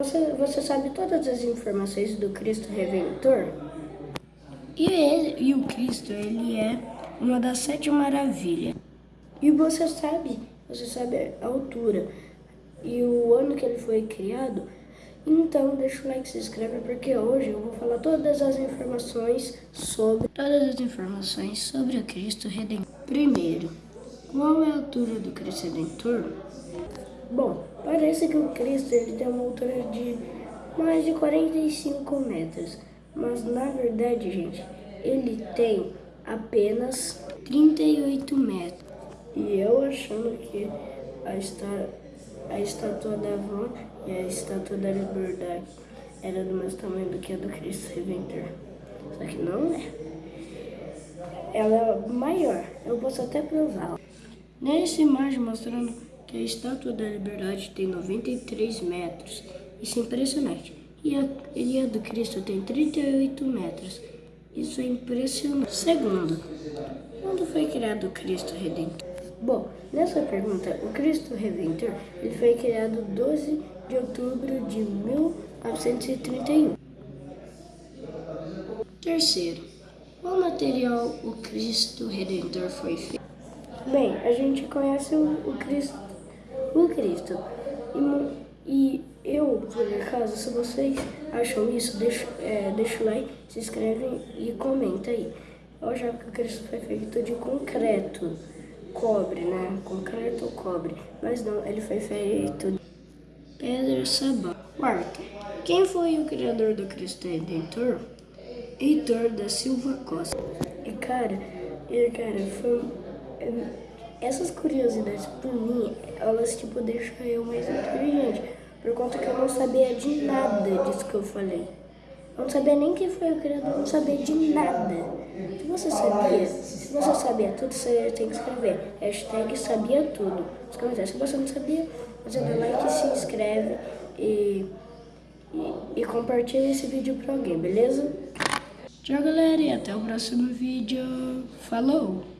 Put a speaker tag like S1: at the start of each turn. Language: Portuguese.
S1: Você, você sabe todas as informações do Cristo Redentor?
S2: E, ele, e o Cristo, ele é uma das sete maravilhas.
S1: E você sabe, você sabe a altura e o ano que ele foi criado? Então deixa o like, se inscreve porque hoje eu vou falar todas as informações sobre
S2: todas as informações sobre o Cristo Redentor.
S1: Primeiro, qual é a altura do Cristo Redentor? Bom, parece que o Cristo ele tem uma altura de mais de 45 metros, mas na verdade, gente, ele tem apenas 38 metros. E eu achando que a, esta, a estátua da Van e a estátua da Liberdade era do mesmo tamanho do que a do Cristo Redentor. Só que não é. Ela é maior, eu posso até provar.
S2: Nessa imagem mostrando que a Estátua da Liberdade tem 93 metros. Isso é impressionante. E a, e a do Cristo tem 38 metros. Isso é impressionante. Segundo, quando foi criado o Cristo Redentor?
S1: Bom, nessa pergunta, o Cristo Redentor ele foi criado 12 de outubro de 1931.
S2: Terceiro, qual material o Cristo Redentor foi feito?
S1: Bem, a gente conhece o, o Cristo o Cristo. E, e eu, por acaso, se vocês acham isso, deixa, é, deixa o like, se inscreve e comenta aí. Eu achava que o Cristo foi feito de concreto, cobre, né? Concreto ou cobre. Mas não, ele foi feito de
S2: pedra sabão.
S1: Quarto, quem foi o criador do Cristo Redentor? Heitor da Silva Costa. E cara, e cara, foi essas curiosidades, por mim, elas, tipo, deixam eu mais inteligente. Por conta que eu não sabia de nada disso que eu falei. Eu não sabia nem quem foi o criador, não sabia de nada. Se você sabia, se você sabia tudo, você tem que escrever. Hashtag sabia tudo. Se você não sabia, você dá like, se inscreve e, e, e compartilha esse vídeo pra alguém, beleza?
S2: Tchau, galera, e até o próximo vídeo. Falou!